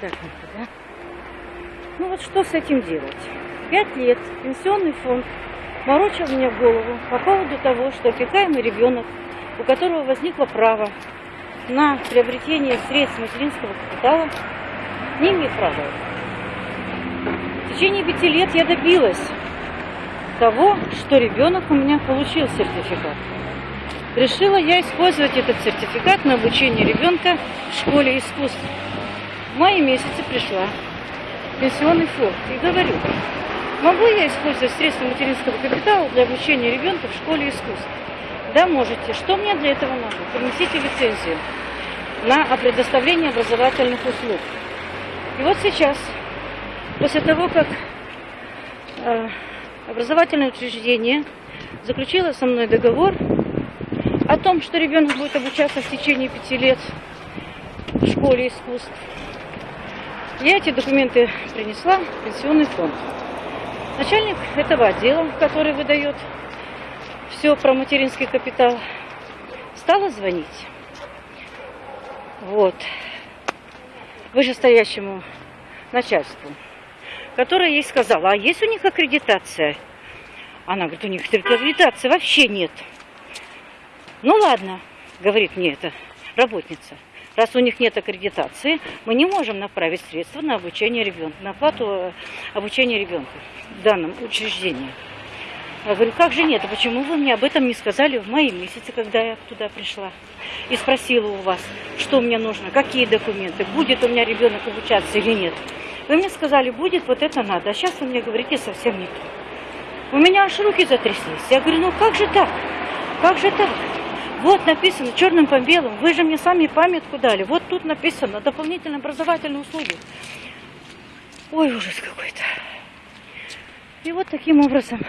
Так, да? Ну вот что с этим делать? Пять лет пенсионный фонд морочил мне голову по поводу того, что опекаемый ребенок, у которого возникло право на приобретение средств материнского капитала, не имеет права. В течение пяти лет я добилась того, что ребенок у меня получил сертификат. Решила я использовать этот сертификат на обучение ребенка в школе искусств. В мае месяце пришла в пенсионный фонд и говорю, могу я использовать средства материнского капитала для обучения ребенка в школе искусств? Да, можете. Что мне для этого надо? Принесите лицензию на предоставление образовательных услуг. И вот сейчас, после того, как э, образовательное учреждение заключило со мной договор о том, что ребенок будет обучаться в течение пяти лет в школе искусств, я эти документы принесла в пенсионный фонд. Начальник этого отдела, который выдает все про материнский капитал, стала звонить. Вот. Вышестоящему начальству, которое ей сказала, а есть у них аккредитация? Она говорит, у них аккредитации вообще нет. Ну ладно, говорит мне эта работница. Раз у них нет аккредитации, мы не можем направить средства на обучение ребенка, на оплату э, обучения ребенка в данном учреждении. Я говорю, как же нет, а почему вы мне об этом не сказали в мае месяце, когда я туда пришла? И спросила у вас, что мне нужно, какие документы, будет у меня ребенок обучаться или нет. Вы мне сказали, будет, вот это надо, а сейчас вы мне говорите совсем не то. У меня аж руки затряслись. Я говорю, ну как же так? Как же так? Вот написано черным по белому. Вы же мне сами памятку дали. Вот тут написано дополнительные образовательные услуги. Ой, ужас какой-то. И вот таким образом